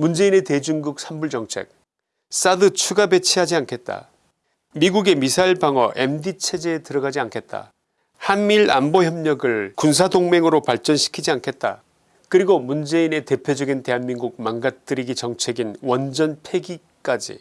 문재인의 대중국 산불 정책 사드 추가 배치하지 않겠다. 미국의 미사일 방어 MD체제에 들어가지 않겠다. 한미일 안보협력을 군사동맹으로 발전시키지 않겠다. 그리고 문재인의 대표적인 대한민국 망가뜨리기 정책인 원전 폐기까지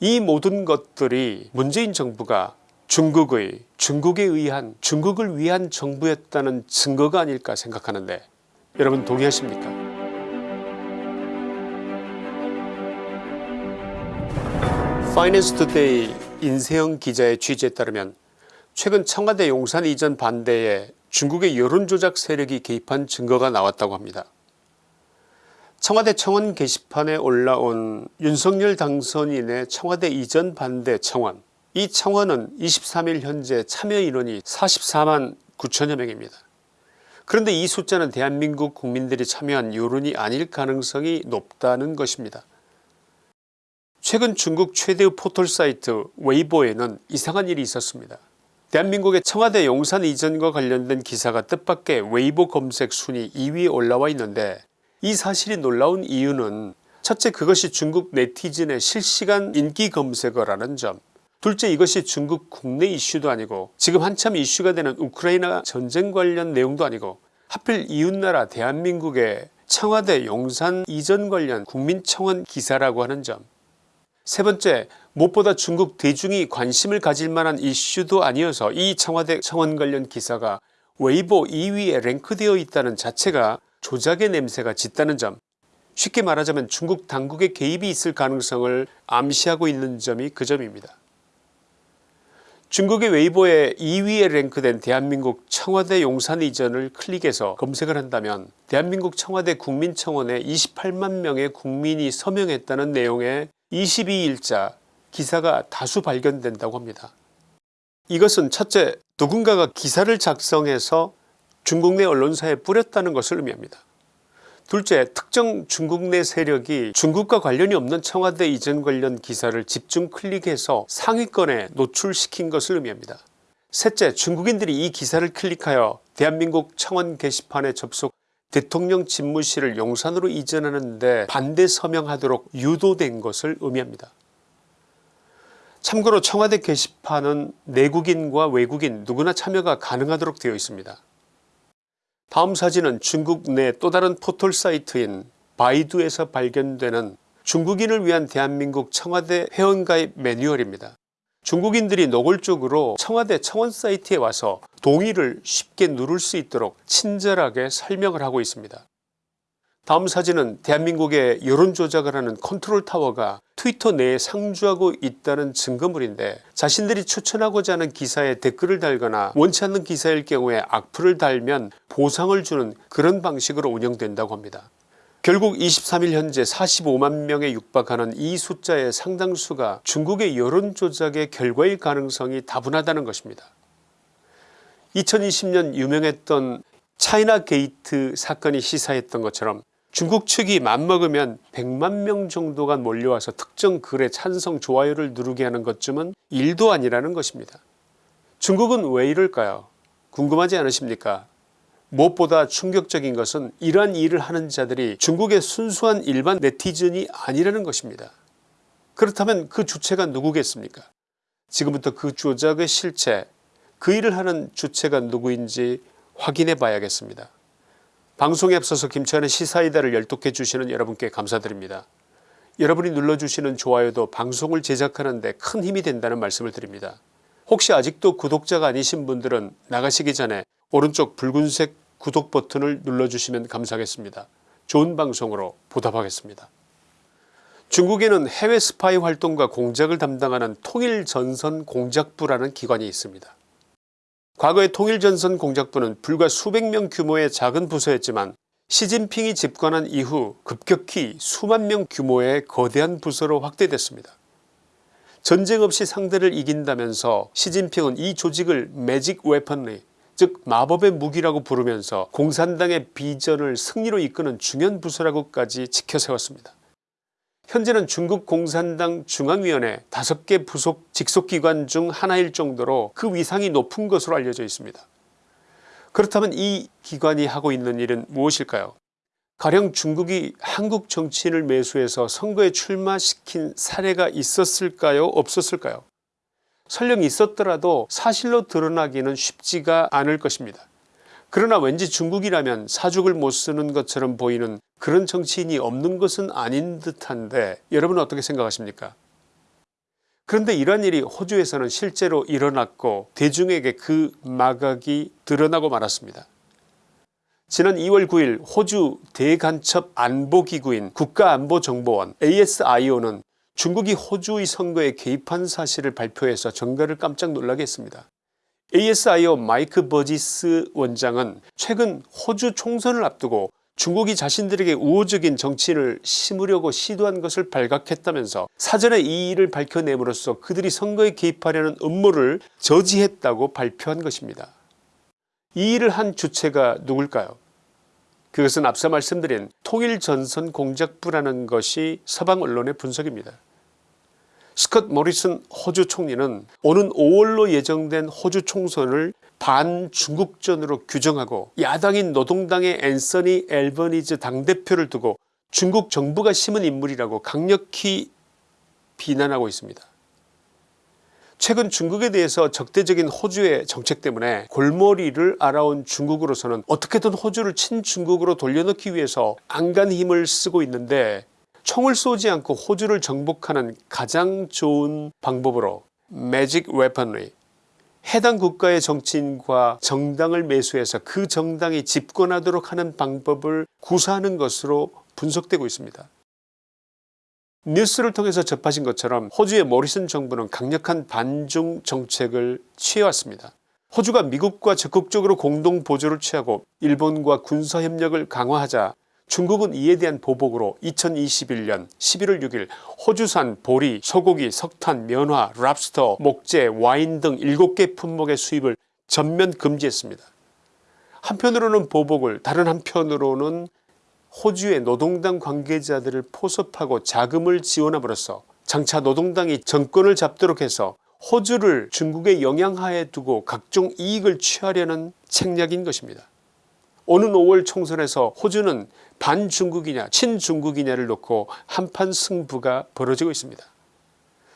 이 모든 것들이 문재인 정부가 중국의 중국에 의한 중국을 위한 정부였다는 증거가 아닐까 생각하는데 여러분 동의하십니까 파이낸스 투데이 인세영 기자의 취재에 따르면 최근 청와대 용산 이전 반대에 중국의 여론조작 세력이 개입한 증거가 나왔다고 합니다. 청와대 청원 게시판에 올라온 윤석열 당선인의 청와대 이전 반대 청원 이 청원은 23일 현재 참여인원이 44만 9천여 명입니다. 그런데 이 숫자는 대한민국 국민들이 참여한 여론이 아닐 가능성이 높다는 것입니다. 최근 중국 최대의 포털 사이트 웨이보에는 이상한 일이 있었습니다. 대한민국의 청와대 용산 이전과 관련된 기사가 뜻밖의 웨이보 검색 순위 2위에 올라와 있는데 이 사실이 놀라운 이유는 첫째 그것이 중국 네티즌의 실시간 인기 검색어라는 점 둘째 이것이 중국 국내 이슈도 아니고 지금 한참 이슈가 되는 우크라이나 전쟁 관련 내용도 아니고 하필 이웃나라 대한민국의 청와대 용산 이전 관련 국민청원 기사라고 하는 점 세 번째 무엇보다 중국 대중이 관심을 가질 만한 이슈도 아니어서 이 청와대 청원 관련 기사가 웨이보 2위에 랭크되어 있다는 자체가 조작의 냄새가 짙다는 점 쉽게 말하자면 중국 당국의 개입이 있을 가능성을 암시하고 있는 점이 그 점입니다. 중국의 웨이보에 2위에 랭크된 대한민국 청와대 용산 이전을 클릭해서 검색을 한다면 대한민국 청와대 국민청원에 28만 명의 국민이 서명했다는 내용의 22일자 기사가 다수 발견된다고 합니다. 이것은 첫째 누군가가 기사를 작성해서 중국 내 언론사에 뿌렸다는 것을 의미합니다. 둘째 특정 중국 내 세력이 중국과 관련이 없는 청와대 이전 관련 기사를 집중 클릭해서 상위권에 노출시킨 것을 의미합니다. 셋째 중국인들이 이 기사를 클릭하여 대한민국 청원 게시판에 접속 대통령 집무실을 용산으로 이전하는데 반대 서명하도록 유도된 것을 의미합니다. 참고로 청와대 게시판은 내국인과 외국인 누구나 참여가 가능하도록 되어 있습니다. 다음 사진은 중국 내 또 다른 포털 사이트인 바이두에서 발견되는 중국인을 위한 대한민국 청와대 회원가입 매뉴얼입니다. 중국인들이 노골적으로 청와대 청원 사이트에 와서 동의를 쉽게 누를 수 있도록 친절하게 설명을 하고 있습니다. 다음 사진은 대한민국의 여론조작을 하는 컨트롤타워가 트위터 내에 상주하고 있다는 증거물인데 자신들이 추천하고자 하는 기사에 댓글을 달거나 원치 않는 기사일 경우에 악플을 달면 보상을 주는 그런 방식으로 운영된다고 합니다. 결국 23일 현재 45만 명에 육박하는 이 숫자의 상당수가 중국의 여론조작의 결과일 가능성이 다분하다는 것입니다. 2020년 유명했던 차이나 게이트 사건이 시사했던 것처럼 중국 측이 맘먹으면 100만 명 정도가 몰려와서 특정 글에 찬성 좋아요를 누르게 하는 것쯤은 일도 아니라는 것입니다. 중국은 왜 이럴까요 궁금하지 않으십니까 무엇보다 충격적인 것은 이러한 일을 하는 자들이 중국의 순수한 일반 네티즌이 아니라는 것입니다. 그렇다면 그 주체가 누구겠습니까 지금부터 그 조작의 실체 그 일을 하는 주체가 누구인지 확인해 봐야겠습니다. 방송에 앞서서 김치환의 시사이다를 열독해 주시는 여러분께 감사드립니다. 여러분이 눌러주시는 좋아요도 방송을 제작하는 데 큰 힘이 된다는 말씀을 드립니다. 혹시 아직도 구독자가 아니신 분들은 나가시기 전에 오른쪽 붉은색 구독 버튼을 눌러주시면 감사하겠습니다. 좋은 방송으로 보답하겠습니다. 중국에는 해외 스파이 활동과 공작을 담당하는 통일전선 공작부라는 기관이 있습니다. 과거의 통일전선 공작부는 불과 수백 명 규모의 작은 부서였지만 시진핑이 집권한 이후 급격히 수만 명 규모의 거대한 부서로 확대됐습니다. 전쟁 없이 상대를 이긴다면서 시진핑은 이 조직을 매직 웨펀리 즉 마법의 무기라고 부르면서 공산당의 비전을 승리로 이끄는 중요한 부서라고까지 지켜세웠습니다. 현재는 중국 공산당 중앙위원회 5개 부속 직속기관 중 하나일 정도로 그 위상이 높은 것으로 알려져 있습니다. 그렇다면 이 기관이 하고 있는 일은 무엇일까요 가령 중국이 한국 정치인을 매수해서 선거에 출마시킨 사례가 있었을까요 없었을까요 설령 있었더라도 사실로 드러나기는 쉽지가 않을 것입니다. 그러나 왠지 중국이라면 사죽을 못 쓰는 것처럼 보이는 그런 정치인이 없는 것은 아닌 듯한데 여러분은 어떻게 생각하십니까 그런데 이런 일이 호주에서는 실제로 일어났고 대중에게 그 마각이 드러나고 말았습니다. 지난 2월 9일 호주 대간첩 안보기구인 국가안보정보원 ASIO는 중국이 호주의 선거에 개입한 사실을 발표해서 정가를 깜짝 놀라게 했습니다. ASIO 마이크 버지스 원장은 최근 호주 총선을 앞두고 중국이 자신들에게 우호적인 정치인을 심으려고 시도한 것을 발각했다면서 사전에 이 일을 밝혀냄으로써 그들이 선거에 개입하려는 음모를 저지했다고 발표한 것입니다. 이 일을 한 주체가 누굴까요 그것은 앞서 말씀드린 통일전선 공작부라는 것이 서방 언론의 분석입니다. 스컷 모리슨 호주 총리는 오는 5월로 예정된 호주 총선을 반중국전으로 규정하고 야당인 노동당의 앤서니 앨버니즈 당대표를 두고 중국 정부가 심은 인물이라고 강력히 비난하고 있습니다. 최근 중국에 대해서 적대적인 호주의 정책 때문에 골머리를 알아온 중국으로서는 어떻게든 호주를 친중국으로 돌려놓기 위해서 안간 힘을 쓰고 있는데 총을 쏘지 않고 호주를 정복하는 가장 좋은 방법으로 매직 웨펀리 해당 국가의 정치인과 정당을 매수해서 그 정당이 집권하도록 하는 방법을 구사하는 것으로 분석되고 있습니다. 뉴스를 통해서 접하신 것처럼 호주의 모리슨 정부는 강력한 반중 정책을 취해왔습니다. 호주가 미국과 적극적으로 공동 보조를 취하고 일본과 군사협력을 강화하자 중국은 이에 대한 보복으로 2021년 11월 6일 호주산 보리, 소고기, 석탄, 면화, 랍스터, 목재, 와인 등 7개 품목의 수입을 전면 금지했습니다. 한편으로는 보복을 다른 한편으로는 호주의 노동당 관계자들을 포섭하고 자금을 지원함으로써 장차 노동당이 정권을 잡도록 해서 호주를 중국의 영향하에 두고 각종 이익을 취하려는 책략인 것입니다. 오는 5월 총선에서 호주는 반중국이냐 친중국이냐를 놓고 한판 승부가 벌어지고 있습니다.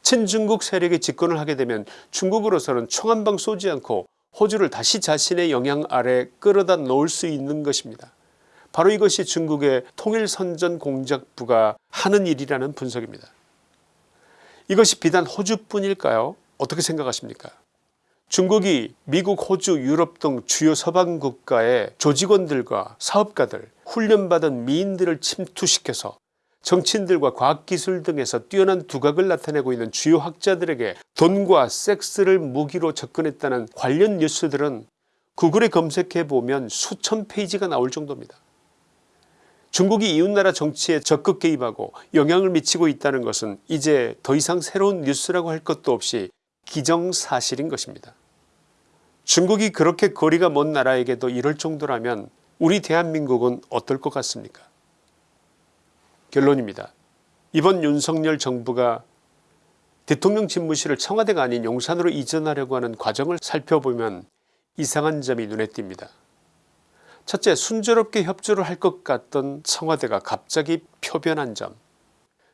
친중국 세력이 집권을 하게 되면 중국으로서는 총 한 방 쏘지 않고 호주를 다시 자신의 영향 아래 끌어다 놓을 수 있는 것입니다. 바로 이것이 중국의 통일선전공작부가 하는 일이라는 분석입니다. 이것이 비단 호주뿐일까요 어떻게 생각하십니까 중국이 미국 호주 유럽 등 주요 서방 국가의 조직원들과 사업가들 훈련받은 미인들을 침투시켜서 정치인들과 과학기술 등에서 뛰어난 두각을 나타내고 있는 주요 학자들에게 돈과 섹스를 무기로 접근했다는 관련 뉴스들은 구글에 검색해보면 수천 페이지가 나올 정도입니다. 중국이 이웃나라 정치에 적극 개입하고 영향을 미치고 있다는 것은 이제 더 이상 새로운 뉴스라고 할 것도 없이 기정사실인 것입니다. 중국이 그렇게 거리가 먼 나라에게도 이럴 정도라면 우리 대한민국은 어떨 것 같습니까 결론입니다. 이번 윤석열 정부가 대통령 집무실을 청와대가 아닌 용산으로 이전하려고 하는 과정을 살펴보면 이상한 점이 눈에 띕니다. 첫째 순조롭게 협조를 할 것 같던 청와대가 갑자기 표변한 점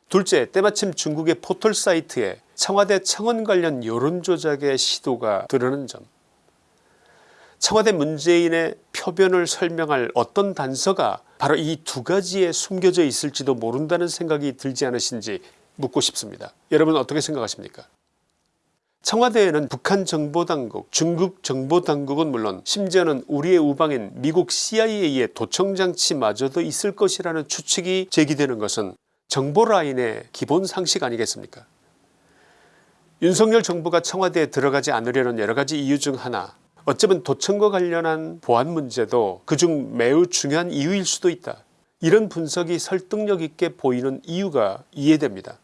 둘째 때마침 중국의 포털 사이트에 청와대 청원 관련 여론조작의 시도가 드러난 점 청와대 문재인의 표변을 설명할 어떤 단서가 바로 이 두 가지에 숨겨져 있을지도 모른다는 생각이 들지 않으신지 묻고 싶습니다. 여러분 어떻게 생각하십니까 청와대에는 북한 정보당국 중국 정보당국은 물론 심지어는 우리의 우방인 미국 CIA의 도청장치마저도 있을 것이라는 추측이 제기되는 것은 정보라인의 기본 상식 아니겠습니까? 윤석열 정부가 청와대에 들어가지 않으려는 여러가지 이유 중 하나 어쩌면 도청과 관련한 보안 문제도 그중 매우 중요한 이유일 수도 있다. 이런 분석이 설득력 있게 보이는 이유가 이해됩니다.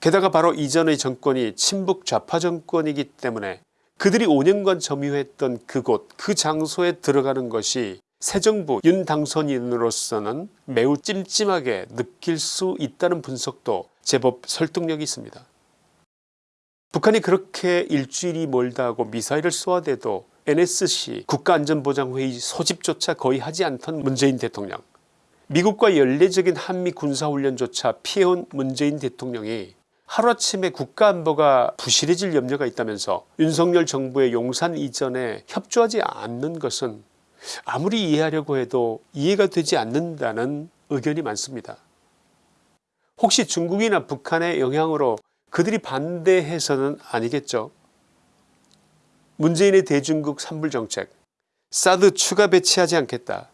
게다가 바로 이전의 정권이 친북 좌파 정권이기 때문에 그들이 5년간 점유했던 그곳 그 장소에 들어가는 것이 새 정부 윤 당선인으로서는 매우 찜찜하게 느낄 수 있다는 분석도 제법 설득력이 있습니다. 북한이 그렇게 일주일이 멀다 하고 미사일을 쏘아대도 NSC 국가안전보장회의 소집조차 거의 하지 않던 문재인 대통령 미국과 연례적인 한미 군사훈련조차 피해온 문재인 대통령이 하루아침에 국가안보가 부실해질 염려가 있다면서 윤석열 정부의 용산 이전에 협조하지 않는 것은 아무리 이해하려고 해도 이해가 되지 않는다는 의견이 많습니다. 혹시 중국이나 북한의 영향으로 그들이 반대해서는 아니겠죠. 문재인의 대중국 산불정책 사드 추가 배치하지 않겠다.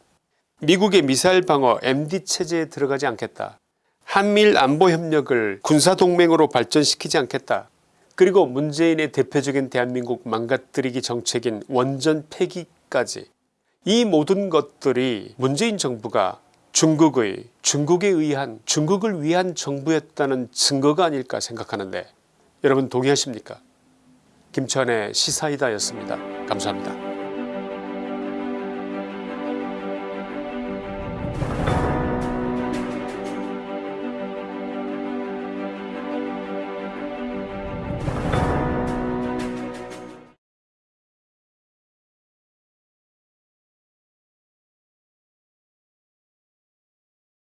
미국의 미사일 방어 MD체제에 들어가지 않겠다. 한미일 안보협력을 군사동맹으로 발전시키지 않겠다. 그리고 문재인의 대표적인 대한민국 망가뜨리기 정책인 원전 폐기까지 이 모든 것들이 문재인 정부가 중국의 중국에 의한 중국을 위한 정부였다는 증거가 아닐까 생각하는데 여러분 동의하십니까 김천의 시사이다였습니다. 감사합니다.